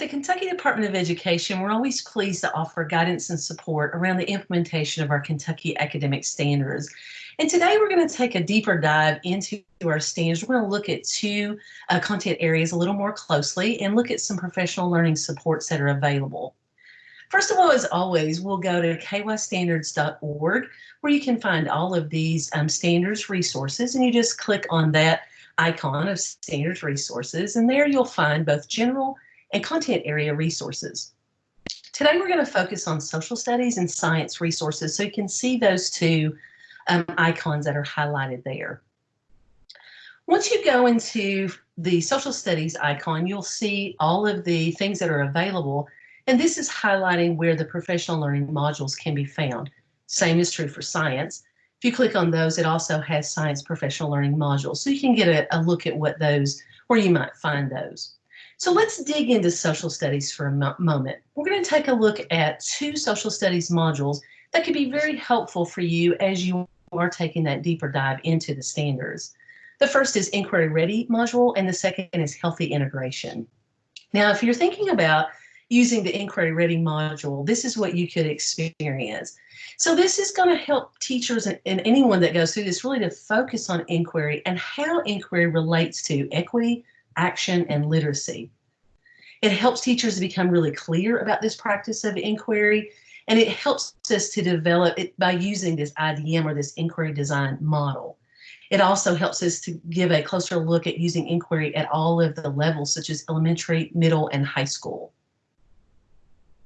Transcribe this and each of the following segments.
the Kentucky Department of Education, we're always pleased to offer guidance and support around the implementation of our Kentucky academic standards. And today we're going to take a deeper dive into our standards. We're going to look at two uh, content areas a little more closely and look at some professional learning supports that are available. First of all, as always, we'll go to kystandards.org where you can find all of these um, standards resources and you just click on that icon of standards resources and there you'll find both general and content area resources. Today we're going to focus on social studies and science resources so you can see those two um, icons that are highlighted there. Once you go into the social studies icon, you'll see all of the things that are available and this is highlighting where the professional learning modules can be found. Same is true for science. If you click on those, it also has science professional learning modules. So you can get a, a look at what those, where you might find those. So let's dig into social studies for a moment. We're going to take a look at two social studies modules that could be very helpful for you as you are taking that deeper dive into the standards. The first is Inquiry Ready module, and the second is Healthy Integration. Now, if you're thinking about using the Inquiry Ready module, this is what you could experience. So this is going to help teachers and, and anyone that goes through this really to focus on inquiry and how inquiry relates to equity, action, and literacy. It helps teachers become really clear about this practice of inquiry, and it helps us to develop it by using this IDM or this inquiry design model. It also helps us to give a closer look at using inquiry at all of the levels, such as elementary, middle, and high school.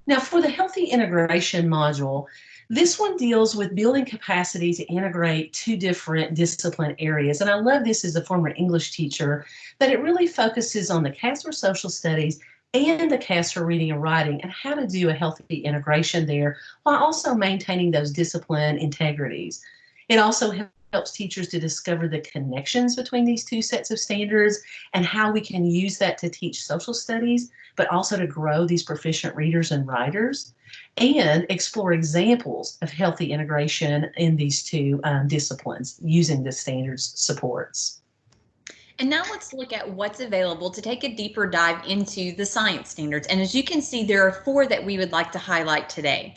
Now for the healthy integration module, this one deals with building capacity to integrate two different discipline areas. And I love this as a former English teacher, that it really focuses on the KAS for social studies and the KAS for reading and writing and how to do a healthy integration there while also maintaining those discipline integrities. It also helps teachers to discover the connections between these two sets of standards and how we can use that to teach social studies, but also to grow these proficient readers and writers and explore examples of healthy integration in these two um, disciplines using the standards supports. And now let's look at what's available to take a deeper dive into the science standards. And as you can see, there are four that we would like to highlight today.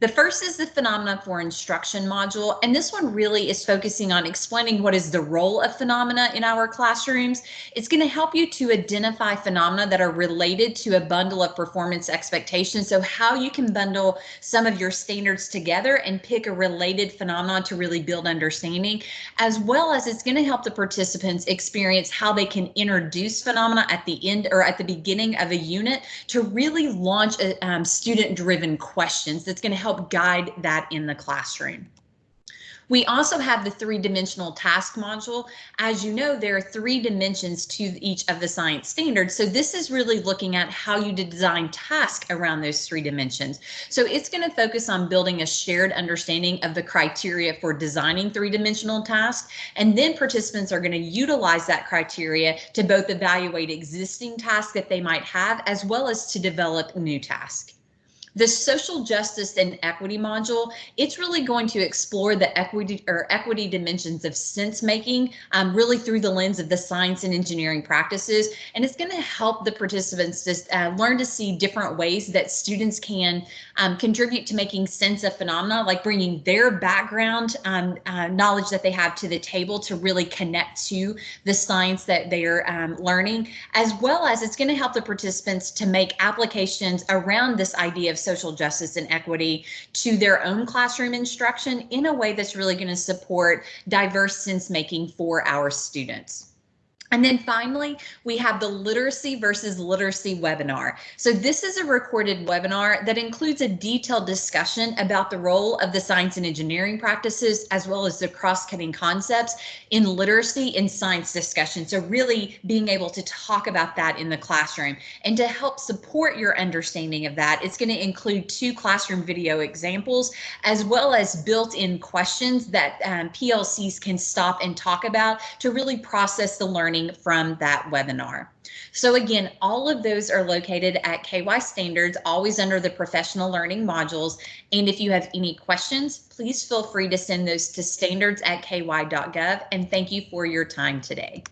The first is the phenomena for instruction module, and this one really is focusing on explaining what is the role of phenomena in our classrooms. It's going to help you to identify phenomena that are related to a bundle of performance expectations. So how you can bundle some of your standards together and pick a related phenomenon to really build understanding, as well as it's going to help the participants experience how they can introduce phenomena at the end or at the beginning of a unit to really launch a, um, student driven questions that's going to help guide that in the classroom. We also have the three-dimensional task module. As you know, there are three dimensions to each of the science standards. So this is really looking at how you design tasks around those three dimensions. So it's going to focus on building a shared understanding of the criteria for designing three-dimensional tasks. And then participants are going to utilize that criteria to both evaluate existing tasks that they might have, as well as to develop new tasks. The social justice and equity module, it's really going to explore the equity or equity dimensions of sense making, um, really through the lens of the science and engineering practices. And it's going to help the participants just uh, learn to see different ways that students can um, contribute to making sense of phenomena, like bringing their background um, uh, knowledge that they have to the table to really connect to the science that they're um, learning, as well as it's going to help the participants to make applications around this idea of social justice and equity to their own classroom instruction in a way that's really going to support diverse sense making for our students. And then finally, we have the literacy versus literacy webinar. So this is a recorded webinar that includes a detailed discussion about the role of the science and engineering practices, as well as the cross-cutting concepts in literacy and science discussion. So really being able to talk about that in the classroom and to help support your understanding of that, it's going to include two classroom video examples, as well as built-in questions that um, PLCs can stop and talk about to really process the learning learning from that webinar. So again, all of those are located at KY Standards, always under the professional learning modules. And if you have any questions, please feel free to send those to standards at ky.gov. And thank you for your time today.